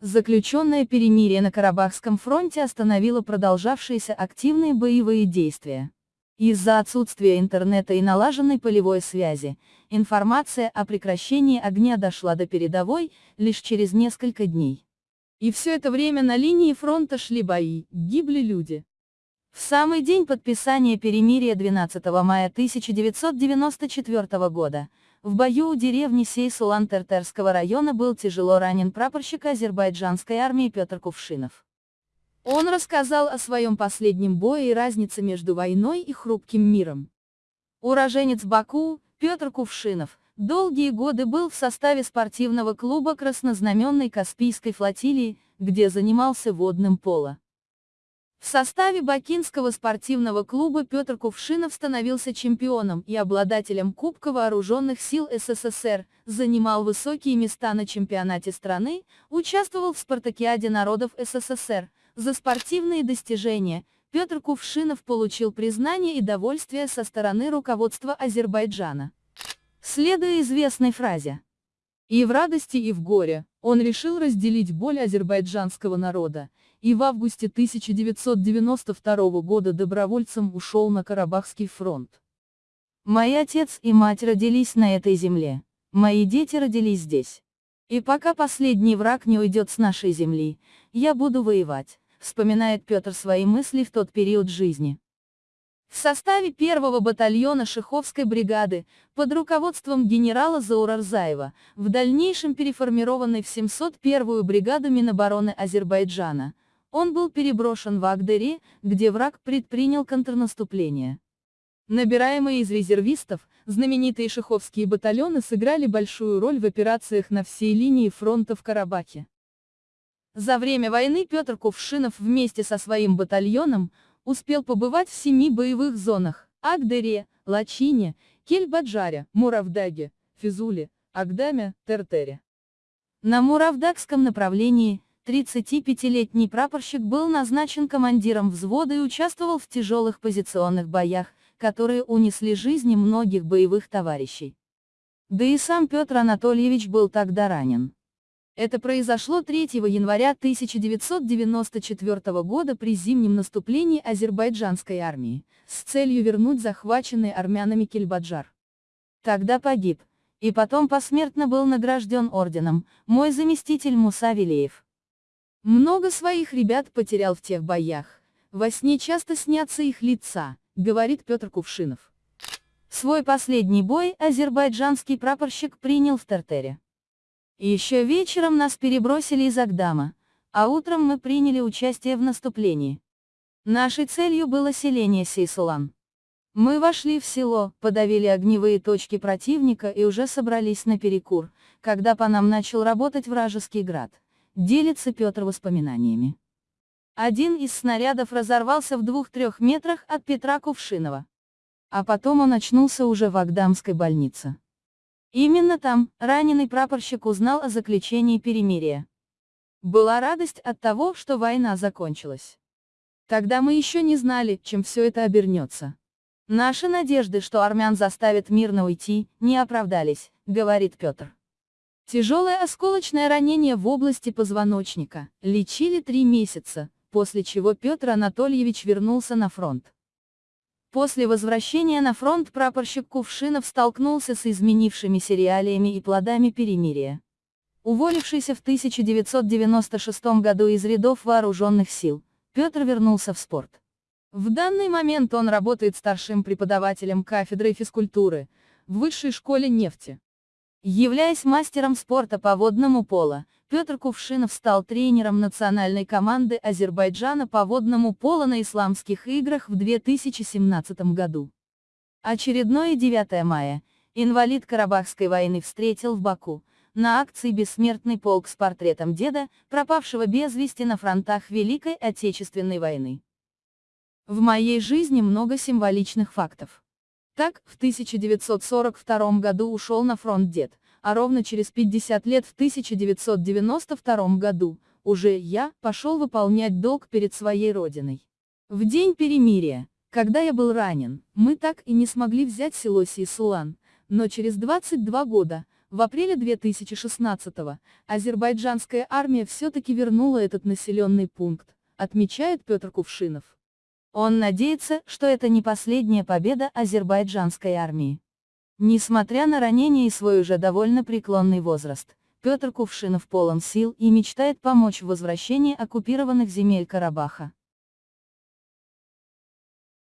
Заключенное перемирие на Карабахском фронте остановило продолжавшиеся активные боевые действия. Из-за отсутствия интернета и налаженной полевой связи, информация о прекращении огня дошла до передовой лишь через несколько дней. И все это время на линии фронта шли бои, гибли люди. В самый день подписания перемирия 12 мая 1994 года, в бою у деревни Сейсулан-Тертерского района был тяжело ранен прапорщик азербайджанской армии Петр Кувшинов. Он рассказал о своем последнем бое и разнице между войной и хрупким миром. Уроженец Баку, Петр Кувшинов, долгие годы был в составе спортивного клуба краснознаменной Каспийской флотилии, где занимался водным поло. В составе Бакинского спортивного клуба Петр Кувшинов становился чемпионом и обладателем Кубка Вооруженных сил СССР, занимал высокие места на чемпионате страны, участвовал в Спартакиаде народов СССР. За спортивные достижения Петр Кувшинов получил признание и довольствие со стороны руководства Азербайджана. Следуя известной фразе, и в радости, и в горе, он решил разделить боль азербайджанского народа, и в августе 1992 года добровольцем ушел на Карабахский фронт. Мои отец и мать родились на этой земле, мои дети родились здесь. И пока последний враг не уйдет с нашей земли, я буду воевать, вспоминает Петр свои мысли в тот период жизни. В составе первого батальона Шиховской бригады, под руководством генерала Заурарзаева, в дальнейшем переформированной в 701-ю бригаду Минобороны Азербайджана, он был переброшен в Агдери, где враг предпринял контрнаступление. Набираемые из резервистов, знаменитые шиховские батальоны сыграли большую роль в операциях на всей линии фронта в Карабахе. За время войны Петр Кувшинов вместе со своим батальоном, успел побывать в семи боевых зонах – Агдере, Лачине, Кельбаджаре, Муравдаге, Физуле, Агдаме, Тертере. На Муравдагском направлении 35-летний прапорщик был назначен командиром взвода и участвовал в тяжелых позиционных боях, которые унесли жизни многих боевых товарищей. Да и сам Петр Анатольевич был тогда ранен. Это произошло 3 января 1994 года при зимнем наступлении азербайджанской армии, с целью вернуть захваченный армянами Кельбаджар. Тогда погиб, и потом посмертно был награжден орденом, мой заместитель Муса Вилеев. Много своих ребят потерял в тех боях, во сне часто снятся их лица, говорит Петр Кувшинов. Свой последний бой азербайджанский прапорщик принял в Тартере. Еще вечером нас перебросили из Агдама, а утром мы приняли участие в наступлении. Нашей целью было селение Сейсулан. Мы вошли в село, подавили огневые точки противника и уже собрались на перекур, когда по нам начал работать вражеский град. Делится Петр воспоминаниями. Один из снарядов разорвался в двух-трех метрах от Петра Кувшинова. А потом он очнулся уже в Агдамской больнице. Именно там, раненый прапорщик узнал о заключении перемирия. Была радость от того, что война закончилась. Тогда мы еще не знали, чем все это обернется. Наши надежды, что армян заставят мирно уйти, не оправдались, говорит Петр. Тяжелое осколочное ранение в области позвоночника, лечили три месяца, после чего Петр Анатольевич вернулся на фронт. После возвращения на фронт прапорщик Кувшинов столкнулся с изменившимися реалиями и плодами перемирия. Уволившийся в 1996 году из рядов вооруженных сил, Петр вернулся в спорт. В данный момент он работает старшим преподавателем кафедры физкультуры в Высшей школе нефти. Являясь мастером спорта по водному поло, Петр Кувшинов стал тренером национальной команды Азербайджана по водному поло на Исламских играх в 2017 году. Очередное 9 мая, инвалид Карабахской войны встретил в Баку, на акции «Бессмертный полк» с портретом деда, пропавшего без вести на фронтах Великой Отечественной войны. В моей жизни много символичных фактов. Так, в 1942 году ушел на фронт дед, а ровно через 50 лет в 1992 году, уже я, пошел выполнять долг перед своей родиной. В день перемирия, когда я был ранен, мы так и не смогли взять село Сейсулан, но через 22 года, В апреле 2016-го азербайджанская армия все-таки вернула этот населенный пункт, отмечает Петр Кувшинов. Он надеется, что это не последняя победа азербайджанской армии. Несмотря на ранения и свой уже довольно преклонный возраст, Петр Кувшинов полон сил и мечтает помочь в возвращении оккупированных земель Карабаха.